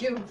You